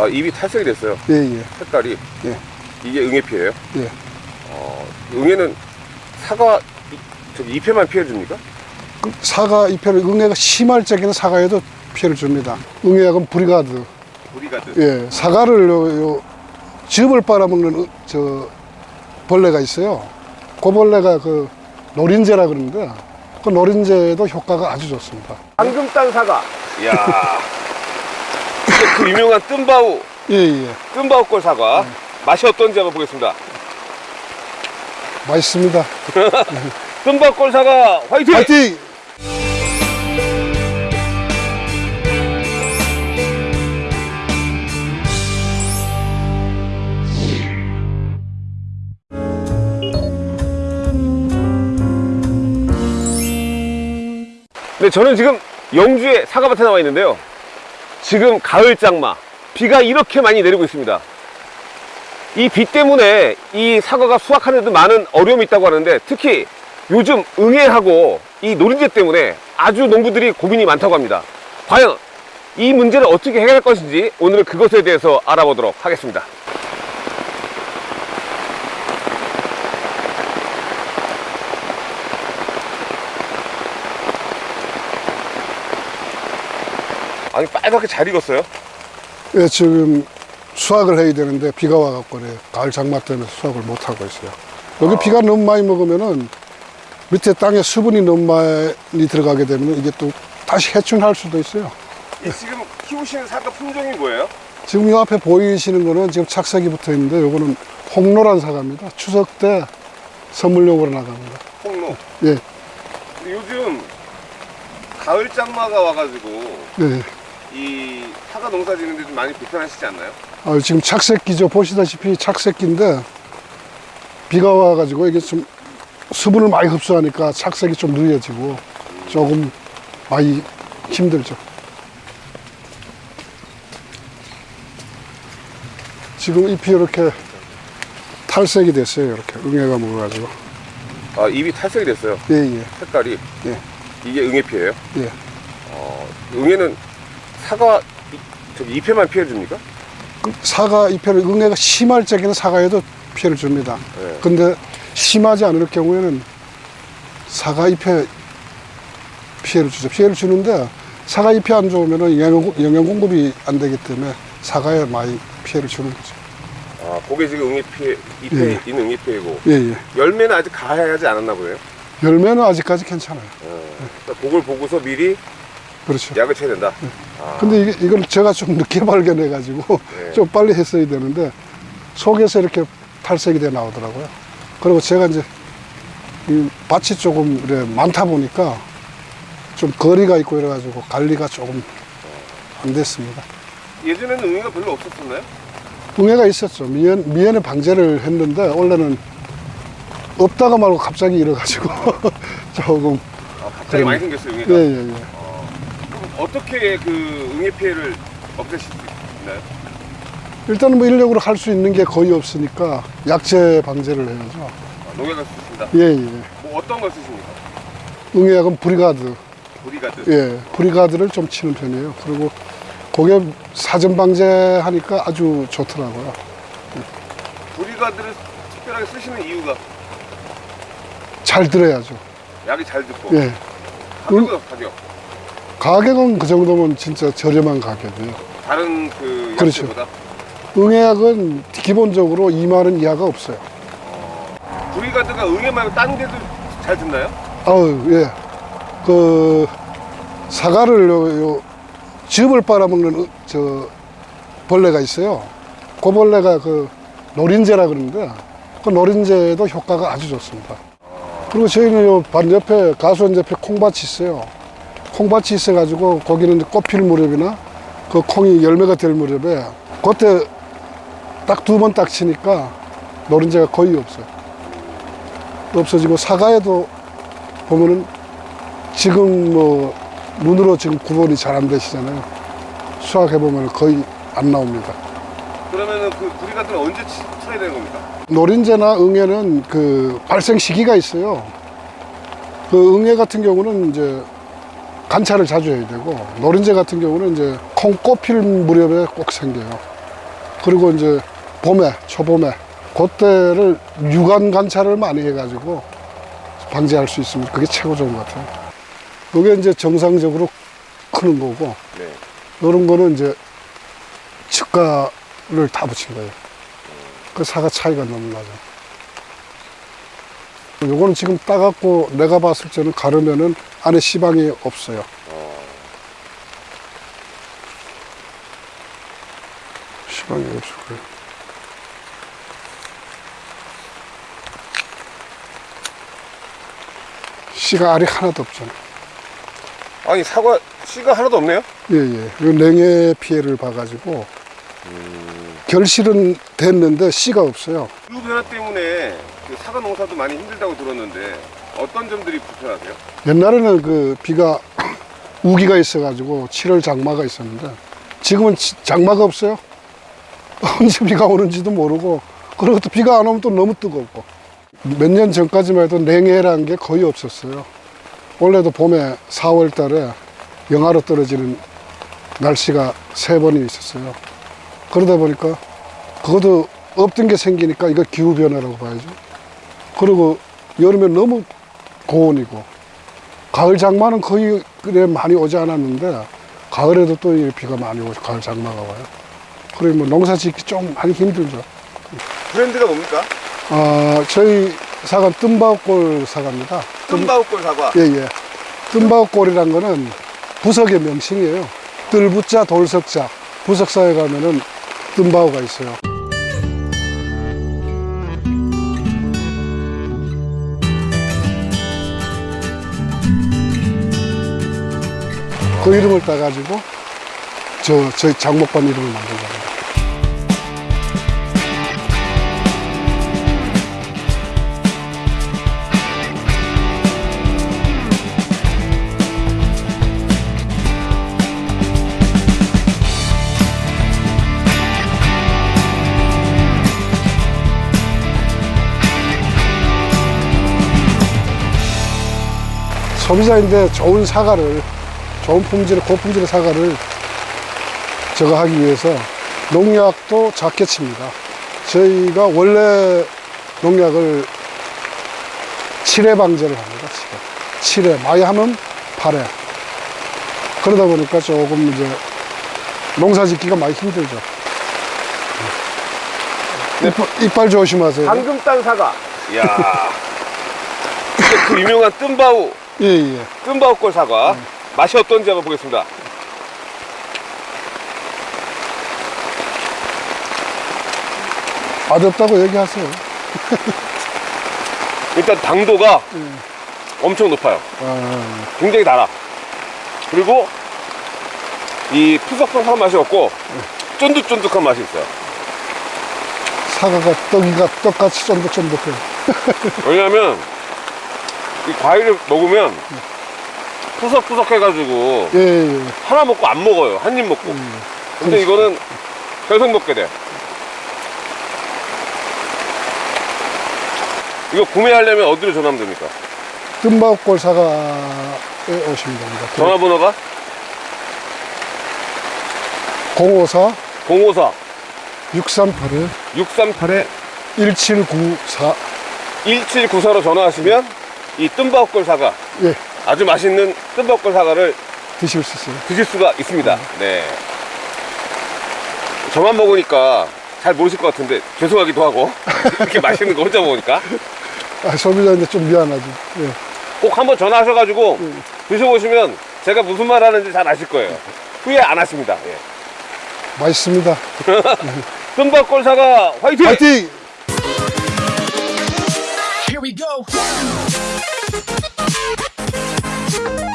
아, 입이 탈색이 됐어요. 예, 예. 색깔이. 예. 이게 응애피예요? 예. 어, 응애는 사과 이- 저기 잎에만 피해 줍니까? 그 사과 잎에는 응애가 심할 적에는 사과에도 피해를 줍니다. 응애약은 브리가드. 우리가드. 예, 사과를 요, 요 즙을 빨아먹는 응- 저 벌레가 있어요. 그 벌레가 그 노린재라 그러는데 그 노린재도 효과가 아주 좋습니다. 방금 딴 사과. 이야. 그 유명한 뜸바우, 예, 예. 뜸바우꼴 사과. 맛이 어떤지 한번 보겠습니다. 맛있습니다. 뜸바우꼴 사과 화이팅! 파이팅! 네, 저는 지금 영주의 사과밭에 나와 있는데요. 지금 가을 장마, 비가 이렇게 많이 내리고 있습니다. 이 비 때문에 이 사과가 수확하는 데 많은 어려움이 있다고 하는데 특히 요즘 응애하고 이 노린재 때문에 아주 농부들이 고민이 많다고 합니다. 과연 이 문제를 어떻게 해결할 것인지 오늘 그것에 대해서 알아보도록 하겠습니다. 아니 빨갛게 잘 익었어요. 예, 지금 수확을 해야 되는데 비가 와갖고 그래. 가을 장마 때문에 수확을 못 하고 있어요. 여기 비가 너무 많이 먹으면은 밑에 땅에 수분이 너무 많이 들어가게 되면 이게 또 다시 해충할 수도 있어요. 이 지금 키우시는 사과 품종이 뭐예요? 지금 이 앞에 보이시는 거는 지금 착색이 붙어 있는데 요거는 홍로란 사과입니다. 추석 때 선물용으로 나갑니다. 홍로. 예, 요즘 가을 장마가 와가지고 네. 이 사과 농사 짓는데 좀 많이 불편하시지 않나요? 아, 지금 착색기죠. 보시다시피 착색기인데 비가 와가지고 이게 좀 수분을 많이 흡수하니까 착색이 좀 느려지고 조금 많이 힘들죠. 지금 잎이 이렇게 탈색이 됐어요. 이렇게 응애가 먹어가지고. 아 입이 탈색이 됐어요. 예, 예, 색깔이. 예, 이게 응애피예요? 예. 어, 응애는 사과 이- 저기 잎에만 피해 줍니까? 그 사과 잎에는 응애가 심할 적에는 사과에도 피해를 줍니다. 네. 근데 심하지 않을 경우에는 사과 잎에 피해를 주죠. 피해를 주는데 사과 잎이 안 좋으면 영양, 영양 공급이 안 되기 때문에 사과에 많이 피해를 주는 거죠. 아 그게 지금 응애피 잎에 예. 있는 응애피이고 예, 예. 열매는 아직 가야하지 않았나 보네요. 열매는 아직까지 괜찮아요. 어, 그러니까 그걸 보고서 미리 그렇죠. 약을 쳐야 된다. 아, 근데 이게, 이걸 제가 좀 늦게 발견해 가지고 네. 좀 빨리 했어야 되는데 속에서 이렇게 탈색이 돼 나오더라고요. 그리고 제가 이제 이 밭이 조금 이래 많다 보니까 좀 거리가 있고 이래 가지고 관리가 조금 안 됐습니다. 예전에는 응애가 별로 없었었나요? 응애가 있었죠. 미연, 미연에 방제를 했는데 원래는 없다가 말고 갑자기 일어가지고 조금 아, 갑자기 그러네. 많이 생겼어요 응애가. 예 예 예. 어떻게 그 응애 피해를 없애실 수 있나요? 일단은 뭐 인력으로 할 수 있는 게 거의 없으니까 약제 방제를 해야죠. 아, 농약을 쓰신다. 예 예. 뭐 어떤 걸 쓰십니까? 응애약은 브리가드. 보디가드. 예, 브리가드를 좀 치는 편이에요. 그리고 그게 사전 방제하니까 아주 좋더라고요. 보디가드를 특별하게 쓰시는 이유가 잘 들어야죠. 약이 잘 듣고 예. 가격은 가격 가격은 그 정도면 진짜 저렴한 가격이에요. 다른 그 그렇죠. 약재보다 응애약은 기본적으로 2만 원 이하가 없어요. 보디가드가 응애 말고 딴 데도 잘 듣나요? 아우, 예. 그, 사과를 요, 요 즙을 빨아먹는 어- 저 벌레가 있어요. 그 벌레가 그 노린재라 그러는데 그 노린재도 효과가 아주 좋습니다. 그리고 저희는 요 반 옆에 가수원 옆에 콩밭이 있어요. 콩밭이 있어가지고 거기는 꽃필 무렵이나 그 콩이 열매가 될 무렵에 그때 딱 두 번 딱 치니까 노린재가 거의 없어요. 없어지고 사과에도 보면은 지금 뭐 눈으로 지금 구분이 잘 안 되시잖아요. 수확해 보면 거의 안 나옵니다. 그러면은 그 보디가드는 언제 치, 쳐야 되는 겁니까? 노린재나 응애는 그 발생 시기가 있어요. 그 응애 같은 경우는 이제 관찰을 자주 해야 되고 노린재 같은 경우는 이제 콩 꽃필 무렵에 꼭 생겨요. 그리고 이제 봄에, 초봄에, 그때를 유관 관찰을 많이 해가지고 방지할 수 있으면 그게 최고 좋은 것 같아요. 그게 이제 정상적으로 크는 거고, 네. 이런 거는 이제 측가를 다 붙인 거예요. 그 사과 차이가 너무 나죠. 요거는 지금 따갖고 내가 봤을 때는 가르면은 안에 시방이 없어요. 시방이 없을 거예요. 씨가 알이 하나도 없잖아요. 아니 사과 씨가 하나도 없네요. 예, 예. 이 냉해 피해를 봐가지고 결실은 됐는데 씨가 없어요. 기후 변화 때문에 그 사과 농사도 많이 힘들다고 들었는데 어떤 점들이 불편하세요? 옛날에는 그 비가 우기가 있어가지고 7월 장마가 있었는데 지금은 지- 장마가 없어요. 언제 비가 오는지도 모르고 그리고 또 비가 안 오면 또 너무 뜨겁고 몇 년 전까지만 해도 냉해라는 게 거의 없었어요. 원래도 봄에 4월 달에 영하로 떨어지는 날씨가 세 번이 있었어요. 그러다 보니까 그것도 없던 게 생기니까 이거 기후변화라고 봐야죠. 그리고 여름에 너무 고온이고 가을 장마는 거의 그래 많이 오지 않았는데 가을에도 또이 비가 많이 오죠. 가을 장마가 와요. 그래 뭐 농사 짓기 좀 많이 힘들죠. 브랜드가 뭡니까? 아 저희 사과 뜸바웃골 사과입니다. 뜸바우골 사과. 예예. 뜸바웃골이란 거는 부석의 명칭이에요. 뜰부자 돌석자 부석사에 가면은 뜸바우가 있어요. 그 이름을 따가지고 저 저희 장목반 이름을 만든 겁니다. 소비자인데 좋은 사과를 좋은 품질의 고품질의 사과를 저거 하기 위해서 농약도 작게 칩니다. 저희가 원래 농약을 7회 방제를 합니다. 7회. 7회. 많이 하면 8회. 그러다 보니까 조금 이제 농사 짓기가 많이 힘들죠. 이빨, 이빨 조심하세요. 방금 딴 사과. 이야. 그 유명한 뜸바우, 예, 예. 뜸바우골 사과. 맛이 어떤지 한번 보겠습니다. 맛없다고 얘기하세요. 일단 당도가 엄청 높아요. 아, 굉장히 달아. 그리고 이 푸석푸석한 맛이 없고 쫀득쫀득한 맛이 있어요. 사과가 떡이가 떡같이 쫀득쫀득해요. 왜냐면 이 과일을 먹으면 푸석푸석 해가지고 예, 예. 하나 먹고 안 먹어요. 한 입 먹고. 근데 이거는 계속 먹게 돼. 이거 구매하려면 어디로 전화하면 됩니까? 뜸바웃골 사과에 오시면 됩니다. 전화번호가 054 054 638에 638에 1794 1794로 전화하시면 이 뜸바웃골 사과 예, 아주 맛있는 뜸바웃골 사과를 드실 수 있어요. 드실 수가 있습니다. 네. 저만 먹으니까 잘 모르실 것 같은데 죄송하기도 하고 이렇게 맛있는 거 혼자 먹으니까 아, 소비자인데 좀 미안하죠. 예. 꼭 한번 전화하셔가지고 드셔보시면 제가 무슨 말 하는지 잘 아실 거예요. 후회 안 하십니다. 예. 맛있습니다. 뜸바골 사과 화이팅! 파이팅! Here we go. thank you